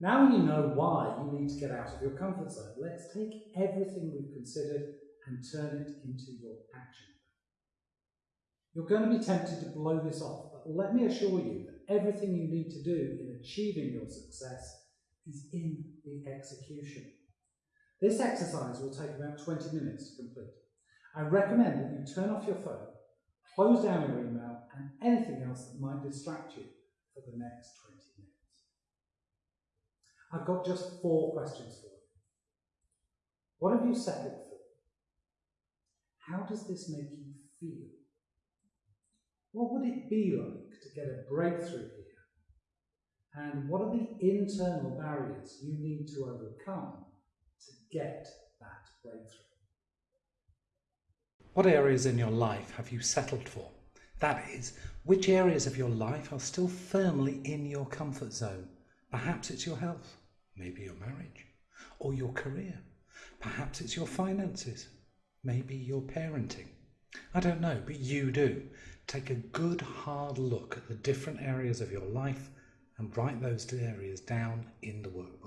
Now you know why you need to get out of your comfort zone. Let's take everything we've considered and turn it into your action plan. You're going to be tempted to blow this off, but let me assure you that everything you need to do in achieving your success is in the execution. This exercise will take about 20 minutes to complete. I recommend that you turn off your phone, close down your email and anything else that might distract you for the next 20 minutes. I've got just four questions for you. What have you settled for? How does this make you feel? What would it be like to get a breakthrough here? And what are the internal barriers you need to overcome to get that breakthrough? What areas in your life have you settled for? That is, which areas of your life are still firmly in your comfort zone? Perhaps it's your health, maybe your marriage, or your career. Perhaps it's your finances, maybe your parenting. I don't know, but you do. Take a good hard look at the different areas of your life and write those areas down in the workbook.